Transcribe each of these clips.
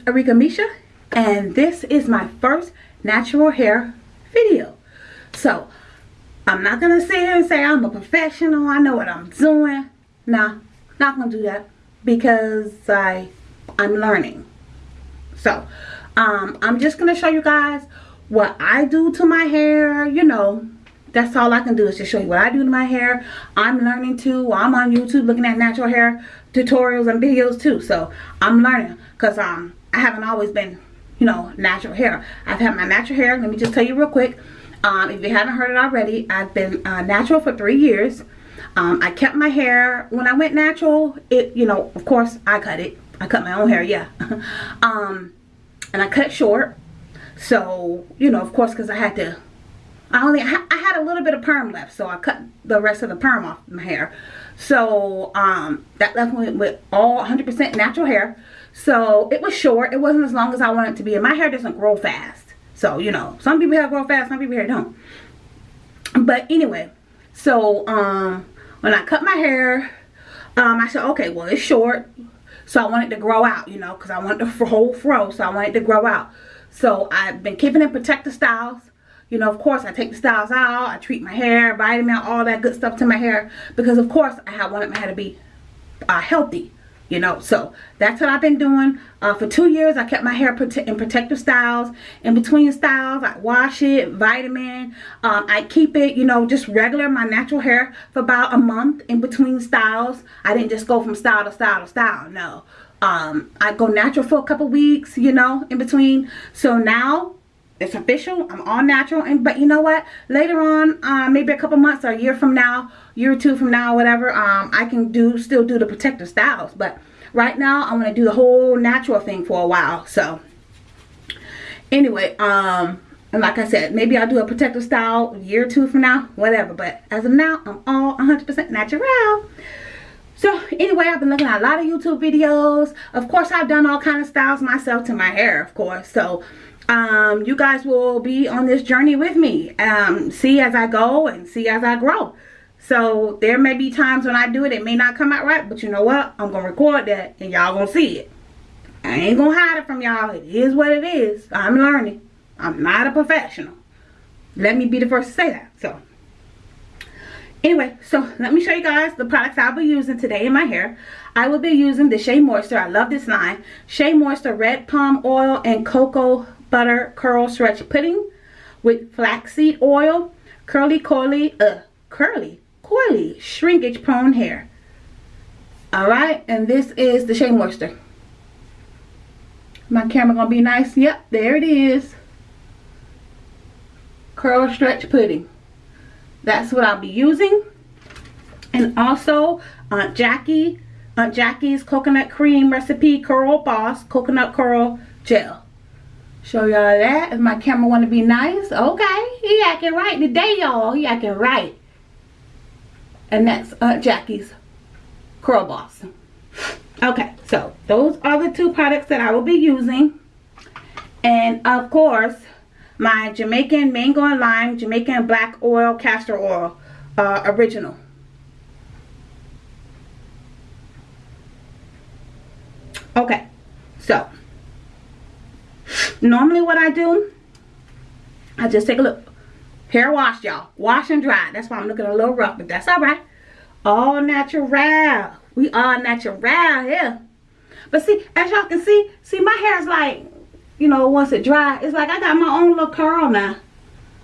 guys, Arika Misha and this is my first natural hair video. So, I'm not going to sit here and say I'm a professional, I know what I'm doing. Nah, not going to do that because I, I'm learning. So, um, I'm just going to show you guys what I do to my hair, you know, that's all I can do is just show you what I do to my hair. I'm learning too. I'm on YouTube looking at natural hair tutorials and videos too. So I'm learning because um, I haven't always been, you know, natural hair. I've had my natural hair. Let me just tell you real quick. Um, if you haven't heard it already, I've been uh, natural for three years. Um, I kept my hair. When I went natural, it, you know, of course, I cut it. I cut my own hair, yeah. um, and I cut short. So, you know, of course, because I had to I only I had a little bit of perm left, so I cut the rest of the perm off my hair. So um, that left me with all 100% natural hair. So it was short. It wasn't as long as I wanted it to be. And my hair doesn't grow fast. So, you know, some people hair grow fast, some people hair don't. But anyway, so um, when I cut my hair, um, I said, okay, well, it's short. So I want it to grow out, you know, because I want the whole fro. So I want it to grow out. So I've been keeping it protective styles you know, of course, I take the styles out. I treat my hair, vitamin, all that good stuff to my hair. Because, of course, I wanted my hair to be uh, healthy. You know, so that's what I've been doing. Uh, for two years, I kept my hair in protective styles. In between styles, I wash it, vitamin. Um, I keep it, you know, just regular, my natural hair for about a month in between styles. I didn't just go from style to style to style, no. Um, I go natural for a couple weeks, you know, in between. So now, it's official i'm all natural and but you know what later on uh, maybe a couple months or a year from now year or two from now whatever um, i can do still do the protective styles but right now i'm going to do the whole natural thing for a while so anyway um and like i said maybe i'll do a protective style year or two from now whatever but as of now i'm all 100 percent natural so anyway, I've been looking at a lot of YouTube videos. Of course, I've done all kind of styles myself to my hair, of course. So um, you guys will be on this journey with me. Um, see as I go and see as I grow. So there may be times when I do it, it may not come out right. But you know what? I'm going to record that and y'all going to see it. I ain't going to hide it from y'all. It is what it is. I'm learning. I'm not a professional. Let me be the first to say that. So anyway so let me show you guys the products i'll be using today in my hair i will be using the shea moisture i love this line shea moisture red palm oil and cocoa butter curl stretch pudding with flaxseed oil, curly Curly, uh, curly coily shrinkage prone hair. Alright, and this is the Shea Moisture. My camera gonna be nice. Yep, there it is. Curl stretch pudding. That's what I'll be using. And also Aunt Jackie, Aunt Jackie's coconut cream recipe curl boss coconut curl gel. Show y'all that. If my camera want to be nice. Okay. He acting right today, y'all. He acting right. And that's Aunt Jackie's Curl Boss. Okay. So, those are the two products that I will be using. And, of course, my Jamaican Mango and Lime Jamaican Black Oil Castor Oil uh, Original. Okay. So, normally what I do, I just take a look. Hair wash, y'all. Wash and dry. That's why I'm looking a little rough, but that's all right. All natural. We all natural here. But see, as y'all can see, see my hair is like, you know, once it dry, it's like I got my own little curl now.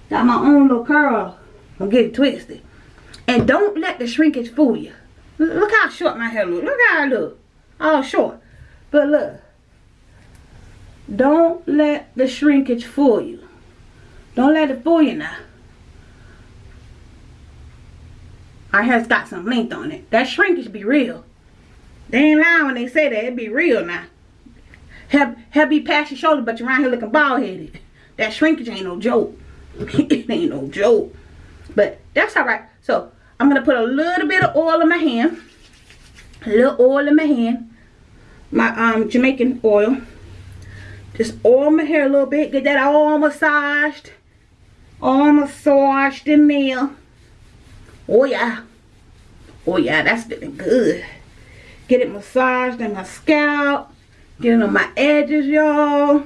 Got my own little curl. Don't get it twisted. And don't let the shrinkage fool you. Look how short my hair look. Look how I look. All short. But look. Don't let the shrinkage fool you. Don't let it fool you now. Our hair's got some length on it. That shrinkage be real. They ain't lying when they say that. It be real now. Hair, hair be past your shoulder, but you're around here looking bald-headed. That shrinkage ain't no joke. it ain't no joke. But that's alright. So, I'm going to put a little bit of oil in my hand. A little oil in my hand. My um Jamaican oil. Just oil my hair a little bit. Get that all massaged. All massaged in there. Oh yeah. Oh yeah, that's feeling good. Get it massaged in my scalp. Get it on my edges, y'all.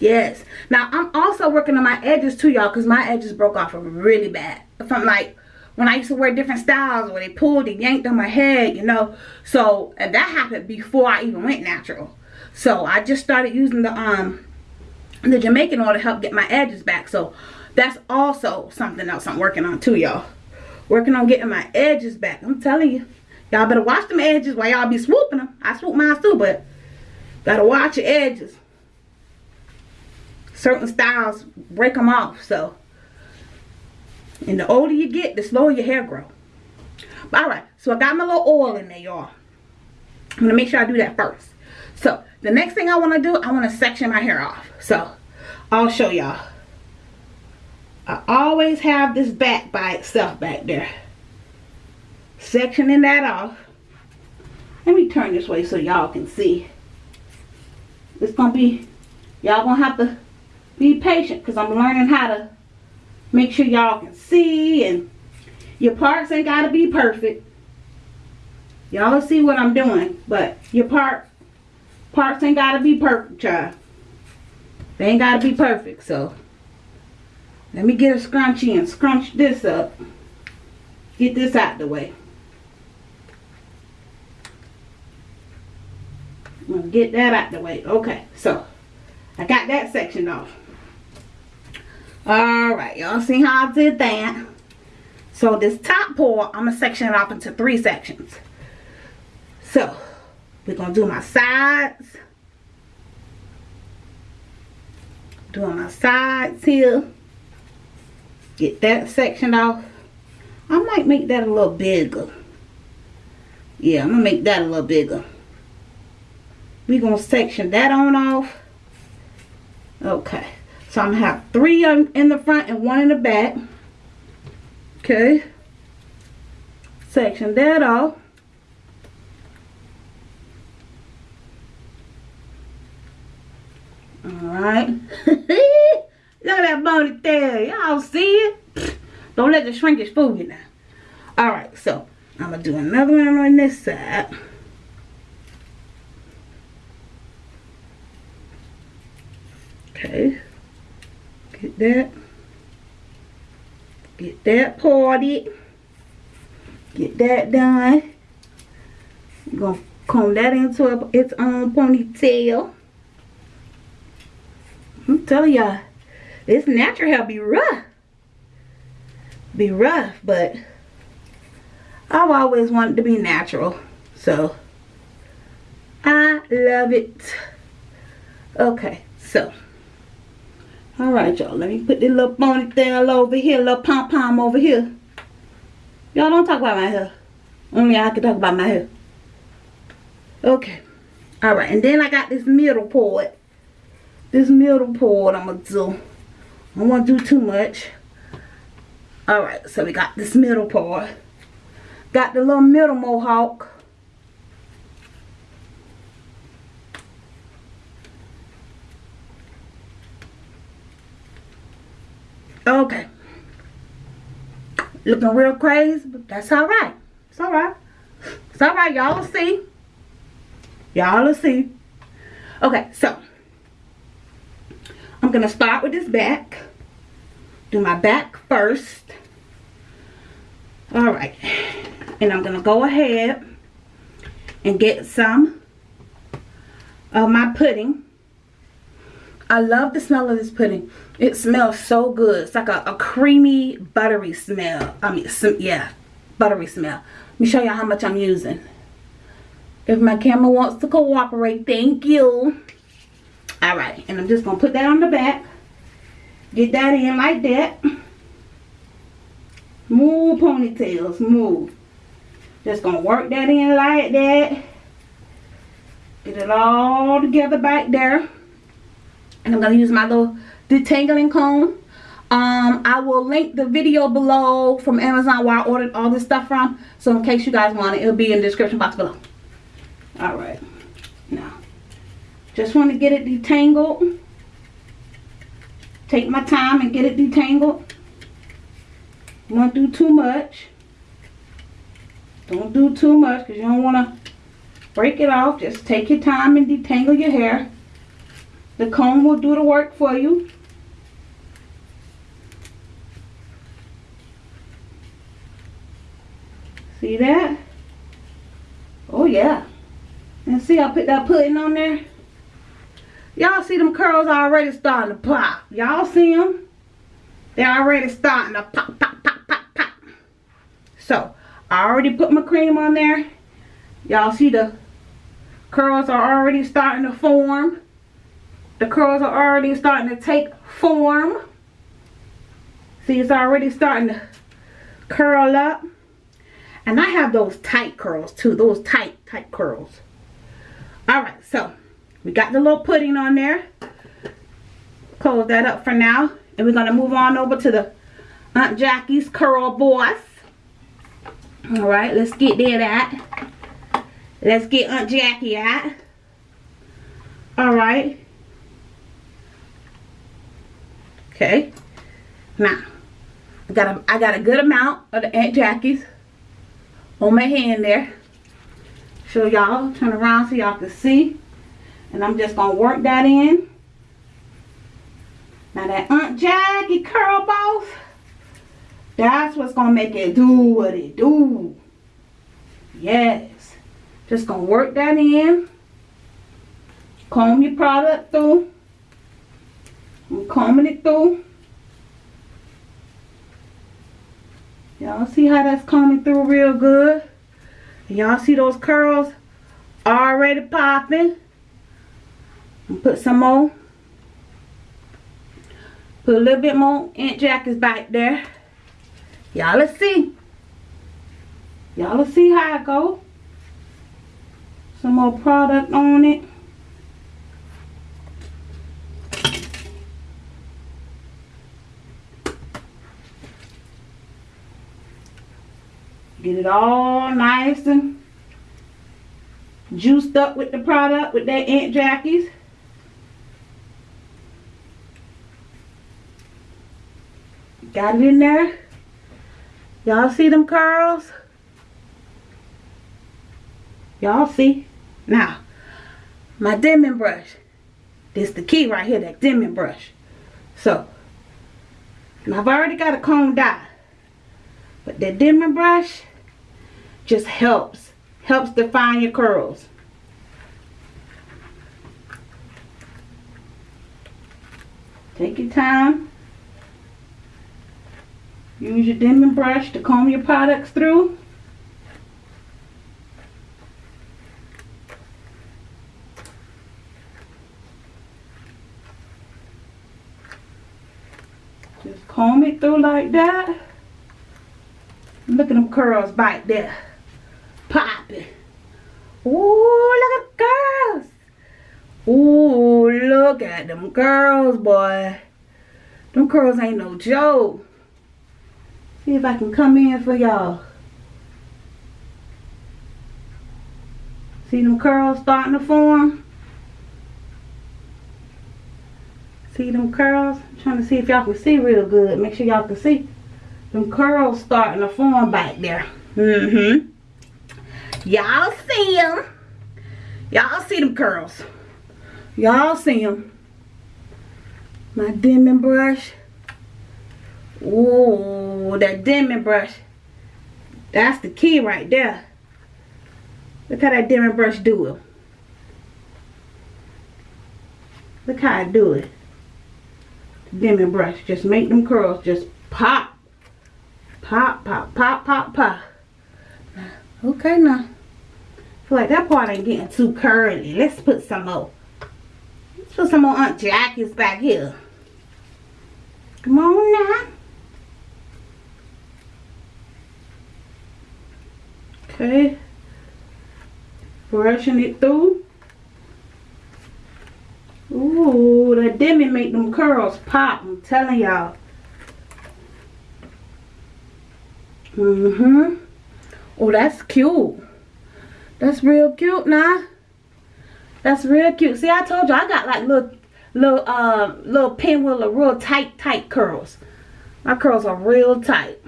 Yes. Now, I'm also working on my edges too, y'all, because my edges broke off really bad. From like, when I used to wear different styles where they pulled and yanked on my head, you know. So, that happened before I even went natural. So, I just started using the, um, the Jamaican oil to help get my edges back. So, that's also something else I'm working on too, y'all. Working on getting my edges back. I'm telling you. Y'all better watch them edges while y'all be swooping them. I swoop mine too, but gotta watch your edges certain styles break them off so and the older you get the slower your hair grow but all right so i got my little oil in there y'all i'm gonna make sure i do that first so the next thing i want to do i want to section my hair off so i'll show y'all i always have this back by itself back there sectioning that off let me turn this way so y'all can see it's gonna be y'all gonna have to be patient because I'm learning how to make sure y'all can see and your parts ain't got to be perfect. Y'all see what I'm doing, but your part parts ain't got to be perfect, child. They ain't got to be perfect, so let me get a scrunchie and scrunch this up. Get this out the way. I'm going to get that out the way. Okay, so I got that section off. Alright, y'all see how I did that? So this top part, I'm going to section it off into three sections. So, we're going to do my sides. Doing my sides here. Get that section off. I might make that a little bigger. Yeah, I'm to make that a little bigger. We're to section that on off. Okay. So I'm to have three in the front and one in the back. Okay. Section that off. Alright. Look at that ponytail. Y'all see it? Don't let the shrinkage fool you now. Alright, so I'm going to do another one on this side. Okay. Get that. Get that parted. Get that done. Going to comb that into its own ponytail. I'm telling y'all, this natural hair be rough. Be rough, but I've always wanted to be natural. So, I love it. Okay, so all right, y'all. Let me put this little ponytail over here, little pom-pom over here. Y'all don't talk about my hair. Only I can talk about my hair. Okay. All right, and then I got this middle part. This middle part I'm going to do. I to do too much. All right, so we got this middle part. Got the little middle mohawk. Okay. Looking real crazy, but that's all right. It's all right. It's all right. Y'all will see. Y'all will see. Okay, so. I'm going to start with this back. Do my back first. All right. And I'm going to go ahead and get some of my pudding. I love the smell of this pudding. It smells so good. It's like a, a creamy, buttery smell. I mean, some, yeah, buttery smell. Let me show you how much I'm using. If my camera wants to cooperate, thank you. Alright, and I'm just going to put that on the back. Get that in like that. Move ponytails, move. Just to work that in like that. Get it all together back there and I'm to use my little detangling comb. Um, I will link the video below from Amazon where I ordered all this stuff from. So in case you guys want it, it'll be in the description box below. Alright. Now, just want to get it detangled. Take my time and get it detangled. Don't do too much. Don't do too much because you don't want to break it off. Just take your time and detangle your hair. The comb will do the work for you. See that? Oh yeah. And see I put that pudding on there? Y'all see them curls already starting to pop. Y'all see them? They're already starting to pop, pop, pop, pop, pop. So, I already put my cream on there. Y'all see the curls are already starting to form. The curls are already starting to take form. See, it's already starting to curl up. And I have those tight curls too. Those tight, tight curls. Alright, so we got the little pudding on there. Close that up for now. And we're going to move on over to the Aunt Jackie's Curl Boss. Alright, let's get there at. Let's get Aunt Jackie at. Alright. Okay. Now, I got a I got a good amount of the Aunt Jackie's on my hand there. Show y'all, turn around so y'all can see. And I'm just gonna work that in. Now that Aunt Jackie curl boss, that's what's gonna make it do what it do. Yes. Just gonna work that in. Comb your product through. I'm combing it through. Y'all see how that's combing through real good? Y'all see those curls already popping? Put some more. Put a little bit more Aunt Jackie's back there. Y'all let's see. Y'all let's see how it go. Some more product on it. Get it all nice and juiced up with the product with that Aunt Jackie's. Got it in there. Y'all see them curls? Y'all see? Now, my Denman brush. This the key right here, that Denman brush. So, I've already got a comb dye. But that Denman brush just helps. Helps define your curls. Take your time. Use your Denman brush to comb your products through. Just comb it through like that. Look at them curls back there. Popping. Ooh, look at the girls. Ooh, look at them girls, boy. Them curls ain't no joke. See if I can come in for y'all. See them curls starting to form? See them curls? I'm trying to see if y'all can see real good. Make sure y'all can see. Them curls starting to form back there. Mm-hmm. Y'all see them. Y'all see them curls. Y'all see them. My Denman brush. Ooh, that Denman brush. That's the key right there. Look how that Denman brush do it. Look how I do it. Denman brush. Just make them curls just pop. Pop, pop, pop, pop, pop. Okay now. I feel like that part ain't getting too curly. Let's put some more. Let's put some more Aunt Jackie's back here. Come on now. Okay. Brushing it through. Ooh, that demi make them curls pop. I'm telling y'all. Mm-hmm. Oh, that's cute. That's real cute now. That's real cute. See, I told you I got like little, little, uh, little pinwheel of real tight, tight curls. My curls are real tight.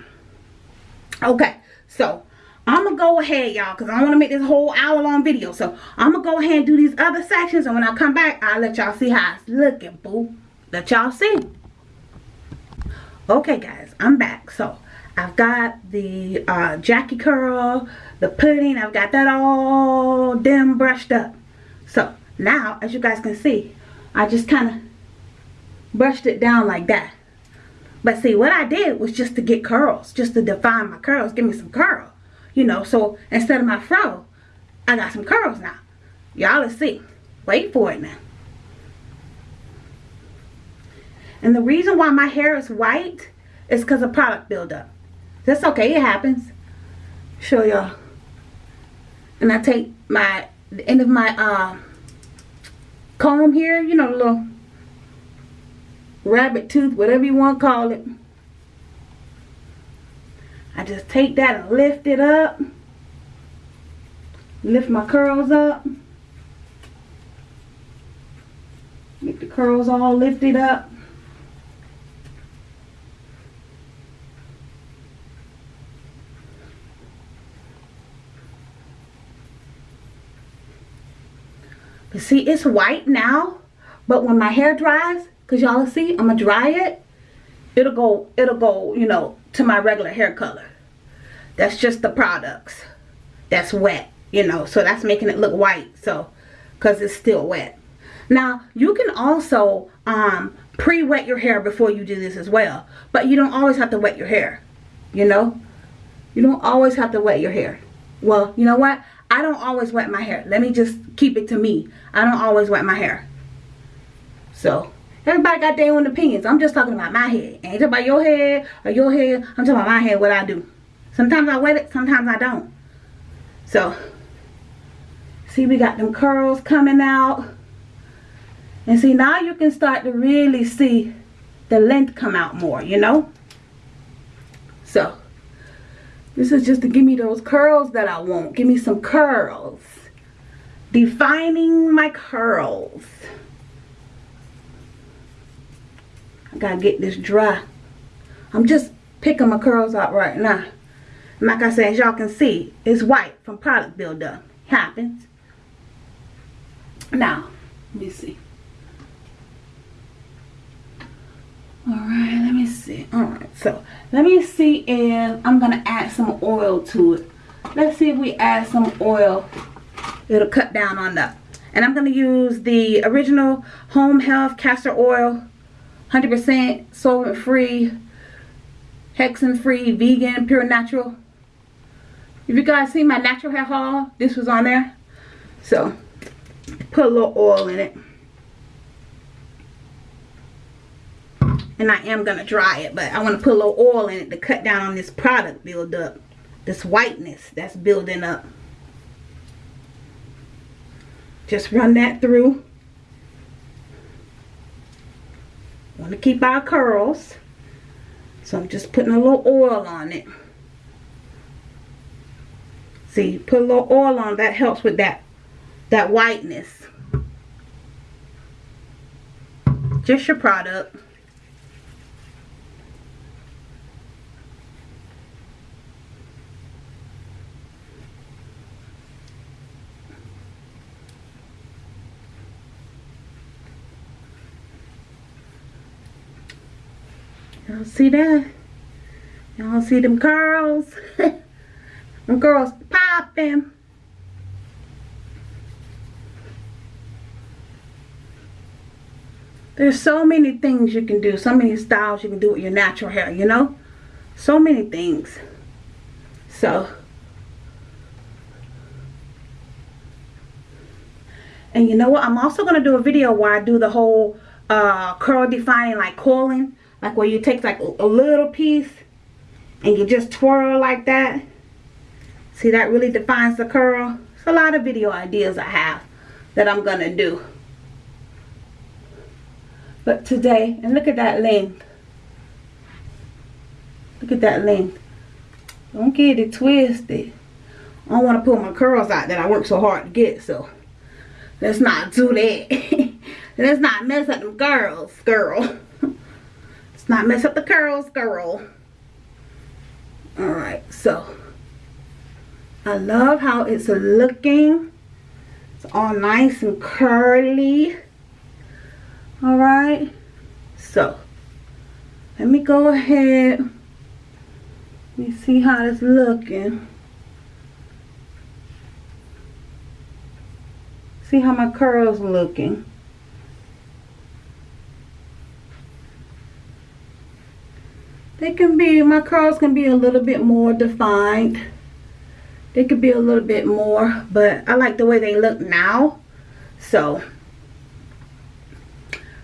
Okay, so I'm going to go ahead, y'all, because I want to make this whole hour long video. So I'm going to go ahead and do these other sections. And when I come back, I'll let y'all see how it's looking, boo. Let y'all see. Okay, guys, I'm back. So I've got the uh, Jackie curl, the pudding. I've got that all damn brushed up. So now, as you guys can see, I just kind of brushed it down like that. But see, what I did was just to get curls, just to define my curls, give me some curl. You know, so instead of my fro, I got some curls now. Y'all let's see. Wait for it now. And the reason why my hair is white is because of product buildup. That's okay, it happens. Show y'all. And I take my, the end of my uh, comb here, you know, little rabbit tooth, whatever you want to call it. I just take that and lift it up. Lift my curls up. Make the curls all lifted up. But see, it's white now. But when my hair dries, because y'all see, I'm going to dry it. It'll go, it'll go, you know, to my regular hair color. That's just the products. That's wet, you know. So that's making it look white. So, because it's still wet. Now, you can also um, pre-wet your hair before you do this as well. But you don't always have to wet your hair, you know. You don't always have to wet your hair. Well, you know what? I don't always wet my hair. Let me just keep it to me. I don't always wet my hair. So, everybody got their own opinions. I'm just talking about my hair. I ain't about your hair or your hair. I'm talking about my hair, what I do. Sometimes I wet it, sometimes I don't. So, see we got them curls coming out. And see, now you can start to really see the length come out more, you know? So, this is just to give me those curls that I want. Give me some curls. Defining my curls. I gotta get this dry. I'm just picking my curls out right now. Like I said, as y'all can see, it's white from product buildup. Happens. Now, let me see. Alright, let me see. Alright, so let me see if I'm going to add some oil to it. Let's see if we add some oil. It'll cut down on that. And I'm going to use the original Home Health Castor Oil. 100% solvent free, hexane free, vegan, pure natural. If you guys see my natural hair haul, this was on there. So, put a little oil in it. and I am going to dry it but I want to put a little oil in it to cut down on this product buildup this whiteness that's building up. Just run that through. Want to keep our curls. So I'm just putting a little oil on it see put a little oil on that helps with that that whiteness just your product Y'all see that? Y'all see them curls? them girls There's so many things you can do. So many styles you can do with your natural hair, you know? So many things. So. And you know what? I'm also going to do a video where I do the whole uh, curl defining like coiling like where you take like a little piece and you just twirl like that. See, that really defines the curl. It's a lot of video ideas I have that I'm going to do. But today, and look at that length. Look at that length. Don't get it twisted. I don't want to pull my curls out that I worked so hard to get, so let's not do that. let's not mess up them girls, girl let's not mess up the curls, girl. Alright, so I love how it's looking. It's all nice and curly. Alright. So, let me go ahead. Let me see how it's looking. See how my curls looking. They can be, my curls can be a little bit more defined. They could be a little bit more, but I like the way they look now. So,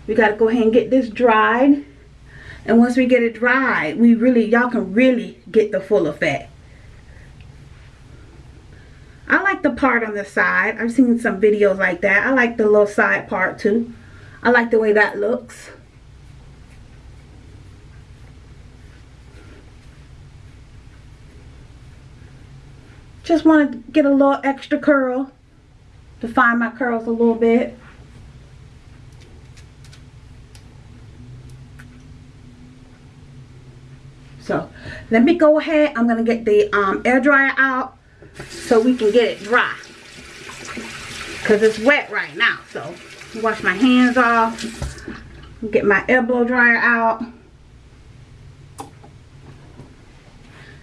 we got to go ahead and get this dried. And once we get it dried, we really, y'all can really get the full effect. I like the part on the side. I've seen some videos like that. I like the little side part too. I like the way that looks. Just want to get a little extra curl. Define my curls a little bit. So let me go ahead. I'm going to get the um, air dryer out so we can get it dry. Because it's wet right now. So wash my hands off. Get my air blow dryer out.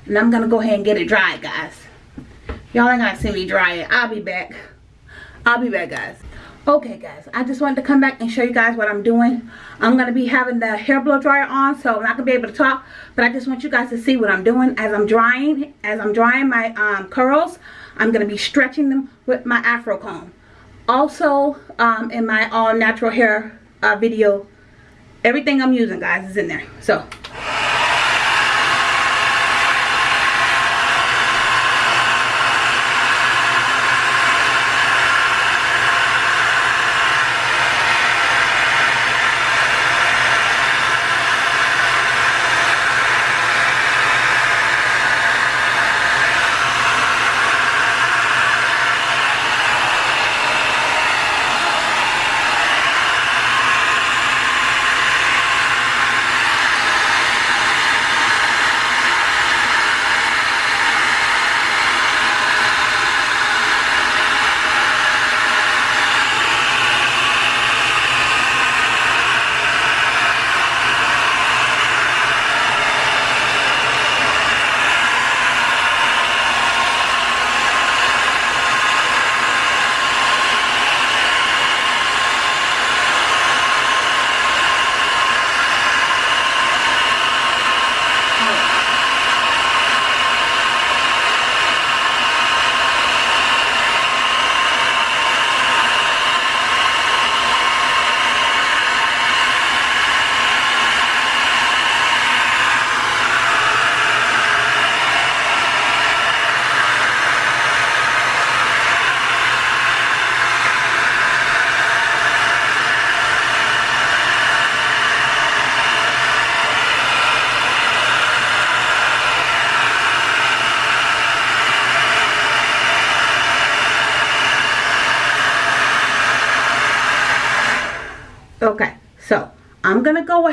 And I'm going to go ahead and get it dry, guys. Y'all ain't gonna see me dry it. I'll be back. I'll be back, guys. Okay, guys. I just wanted to come back and show you guys what I'm doing. I'm to be having the hair blow dryer on, so I'm not to be able to talk. But I just want you guys to see what I'm doing as I'm drying. As I'm drying my um, curls, I'm to be stretching them with my afro comb. Also, um, in my all natural hair uh, video, everything I'm using, guys, is in there. So,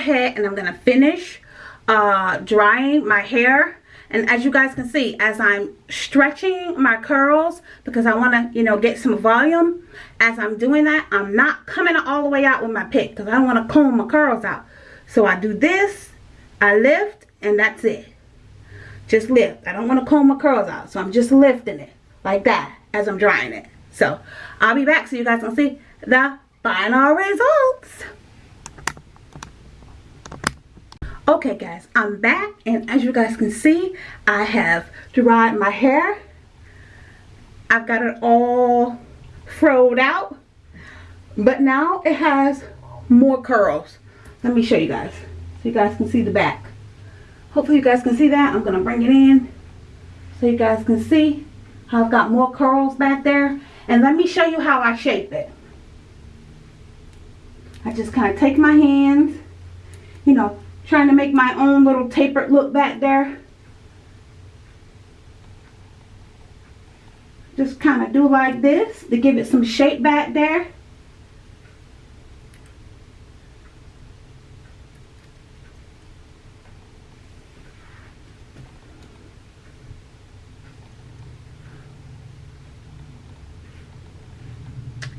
ahead and I'm going to finish uh, drying my hair. And as you guys can see, as I'm stretching my curls, because I want to, you know, get some volume, as I'm doing that, I'm not coming all the way out with my pick, because I don't want to comb my curls out. So I do this, I lift, and that's it. Just lift. I don't want to comb my curls out, so I'm just lifting it like that as I'm drying it. So I'll be back so you guys can see the final results. Okay guys, I'm back and as you guys can see, I have dried my hair. I've got it all froed out. But now it has more curls. Let me show you guys so you guys can see the back. Hopefully you guys can see that. I'm to bring it in so you guys can see how I've got more curls back there. And let me show you how I shape it. I just kind of take my hands, you know, trying to make my own little tapered look back there. Just kind of do like this to give it some shape back there.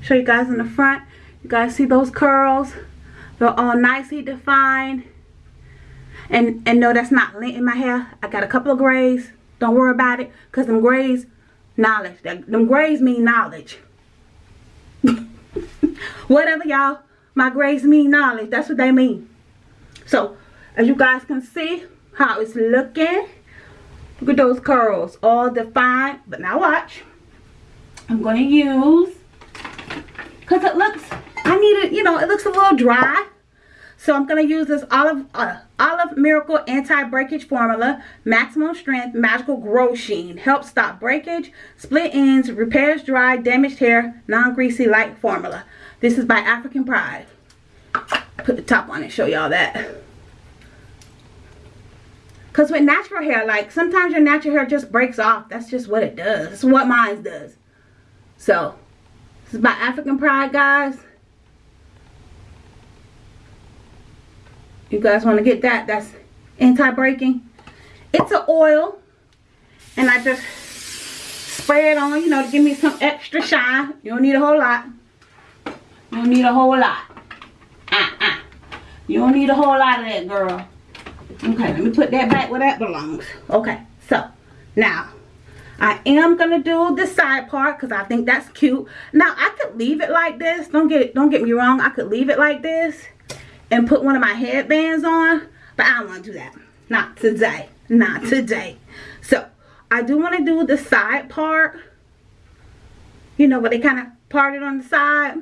Show you guys in the front. You guys see those curls? They're all nicely defined. And, and no, that's not lint in my hair. I got a couple of grays. Don't worry about it. Because them grays, knowledge. Them grays mean knowledge. Whatever, y'all. My grays mean knowledge. That's what they mean. So, as you guys can see how it's looking. Look at those curls. All defined. But now watch. I'm going to use. Because it looks, I need it, you know, it looks a little dry. So I'm going to use this Olive, uh, Olive Miracle Anti-Breakage Formula, Maximum Strength Magical Grow Sheen. Helps stop breakage, split ends, repairs dry, damaged hair, non-greasy light formula. This is by African Pride. Put the top on and show y'all that. Because with natural hair, like sometimes your natural hair just breaks off. That's just what it does. What mine does. So, this is by African Pride, guys. You guys want to get that? That's anti-breaking. It's an oil. And I just spray it on, you know, to give me some extra shine. You don't need a whole lot. You don't need a whole lot. Uh-uh. You don't need a whole lot of that, girl. Okay, let me put that back where that belongs. Okay, so, now, I am to do the side part because I think that's cute. Now, I could leave it like this. Don't get don't get me wrong. I could leave it like this and put one of my headbands on. But I don't want to do that. Not today. Not today. So, I do want to do the side part. You know, but they kind of parted on the side.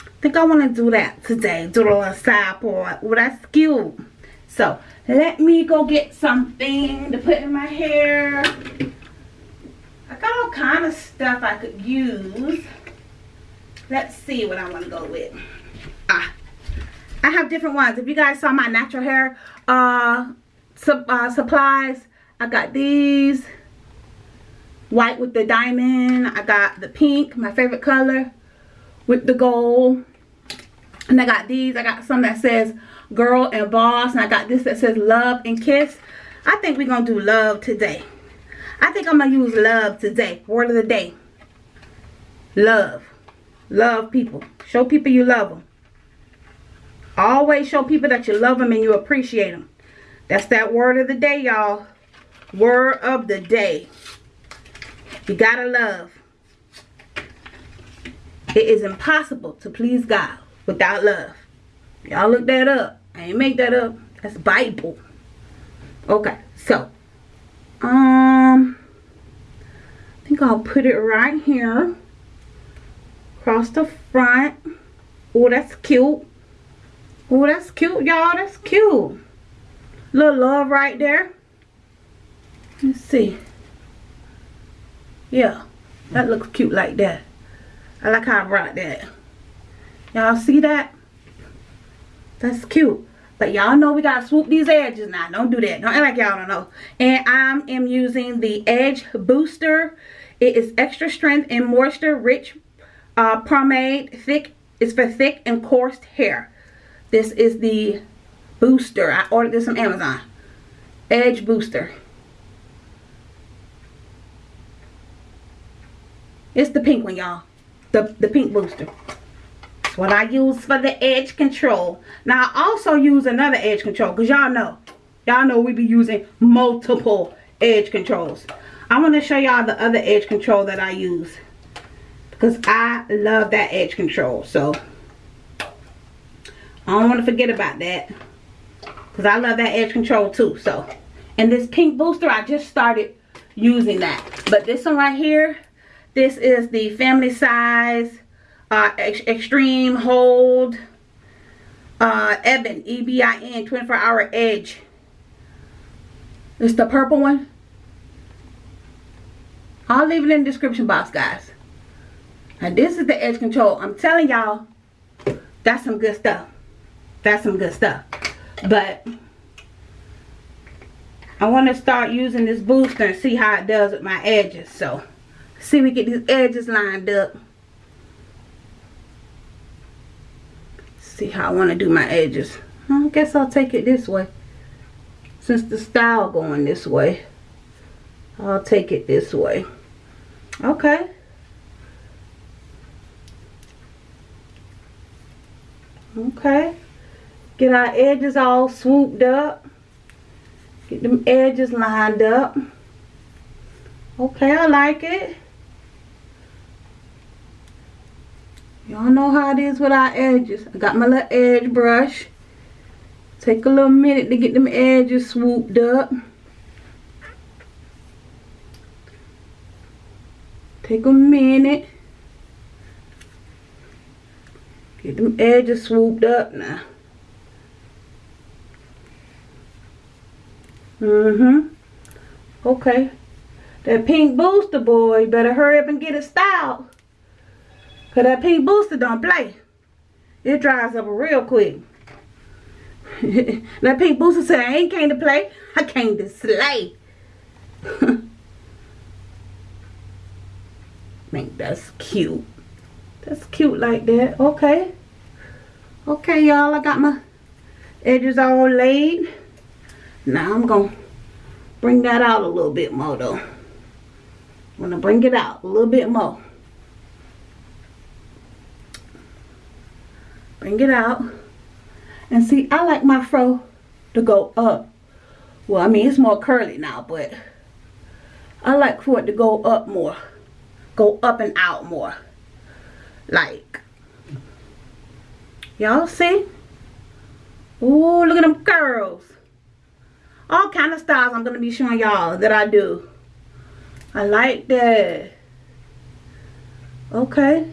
I think I want to do that today. Do the little side part. Well, that's cute. So, let me go get something to put in my hair. I got all kind of stuff I could use. Let's see what I want to go with. Ah, I have different ones. If you guys saw my natural hair uh, uh, supplies, I got these. White with the diamond. I got the pink, my favorite color, with the gold. And I got these. I got some that says girl and boss. And I got this that says love and kiss. I think we're going to do love today. I think I'm going to use love today. Word of the day. Love. Love people. Show people you love them. Always show people that you love them and you appreciate them. That's that word of the day, y'all. Word of the day. You gotta love. It is impossible to please God without love. Y'all look that up. I ain't make that up. That's Bible. Okay, so. Um, I think I'll put it right here. Across the front. Oh, that's cute. Oh, that's cute, y'all. That's cute. Little love right there. Let's see. Yeah, that looks cute like that. I like how I brought that. Y'all see that? That's cute. But y'all know we gotta swoop these edges now. Don't do that. Don't act like y'all don't know. And I am using the Edge Booster. It is extra strength and moisture rich uh, pomade. Thick. It's for thick and coarse hair. This is the booster. I ordered this on Amazon. Edge Booster. It's the pink one, y'all. The, the pink booster. It's what I use for the edge control. Now, I also use another edge control. Because y'all know. Y'all know we be using multiple edge controls. I want to show y'all the other edge control that I use. Because I love that edge control. So, I don't want to forget about that. Because I love that edge control too. So, and this pink booster, I just started using that. But this one right here, this is the family size uh, ex extreme hold uh, Ebin, E-B-I-N, 24 hour edge. It's the purple one. I'll leave it in the description box, guys. Now, this is the edge control. I'm telling y'all, that's some good stuff that's some good stuff. But I want to start using this booster and see how it does with my edges. So see we get these edges lined up. See how I want to do my edges. I guess I'll take it this way. Since the style going this way I'll take it this way. Okay. Okay. Get our edges all swooped up. Get them edges lined up. Okay, I like it. Y'all know how it is with our edges. I got my little edge brush. Take a little minute to get them edges swooped up. Take a minute. Get them edges swooped up now. Mm-hmm. Okay. That pink booster boy, better hurry up and get it styled. Cause that pink booster don't play. It dries up real quick. that pink booster said, I ain't came to play. I came to slay. think that's cute. That's cute like that. Okay. Okay, y'all. I got my edges all laid. Now I'm going to bring that out a little bit more though. I'm going to bring it out a little bit more. Bring it out. And see, I like my fro to go up. Well, I mean, it's more curly now, but I like for it to go up more. Go up and out more. Like, y'all see? Ooh, look at them curls. All kind of styles I'm going to be showing y'all that I do. I like that. Okay.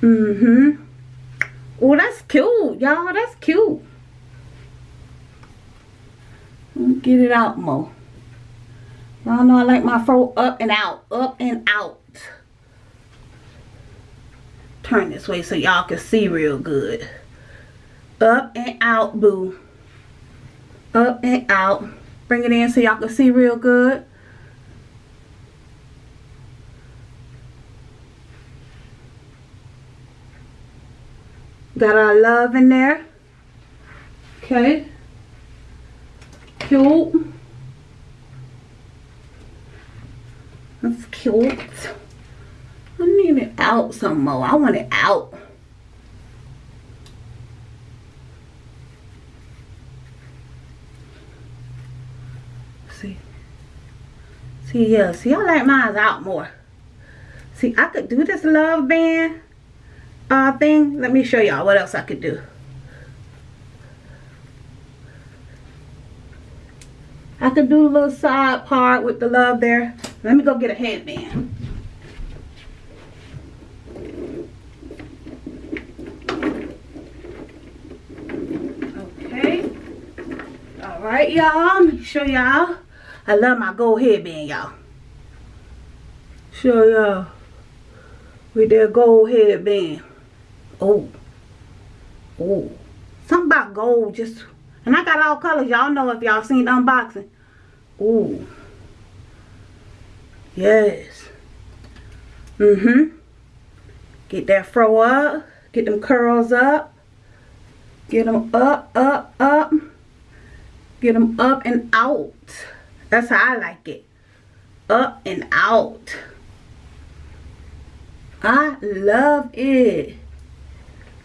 Mm-hmm. Oh, that's cute, y'all. That's cute. Get it out more. Y'all know I like my fro up and out. Up and out. Turn this way so y'all can see real good. Up and out, boo. Up and out. Bring it in so y'all can see real good. Got our love in there. Okay. Cute. That's cute. I need it out some more. I want it out. See. See, yeah. See, I like mine out more. See, I could do this love band uh, thing. Let me show y'all what else I could do. I could do a little side part with the love there. Let me go get a headband. Okay. All right, y'all. Let me show y'all. I love my gold headband, y'all. Show y'all with that gold headband. Oh. Oh. Something about gold just... And I got all colors. Y'all know if y'all seen the unboxing. Oh, Yes. Mm-hmm. Get that fro up. Get them curls up. Get them up, up, up. Get them up and out. That's how I like it. Up and out. I love it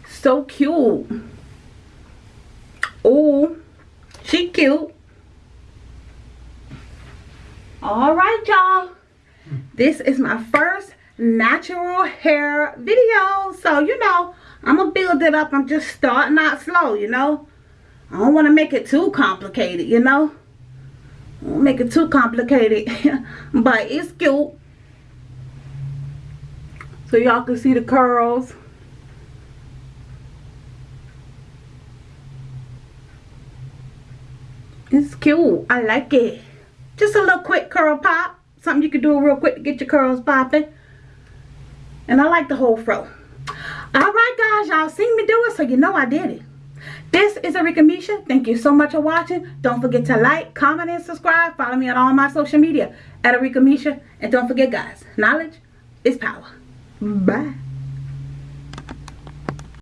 so cute. Oh, she cute. All right, y'all. This is my first natural hair video. So, you know, I'm going to build it up. I'm just starting out slow, you know. I don't want to make it too complicated, you know. Make it too complicated. but it's cute. So y'all can see the curls. It's cute. I like it. Just a little quick curl pop. Something you can do real quick to get your curls popping. And I like the whole fro. Alright guys, y'all seen me do it, so you know I did it. This is Arika Misha. Thank you so much for watching. Don't forget to like, comment, and subscribe. Follow me on all my social media at Arika Misha. And don't forget guys, knowledge is power. Bye.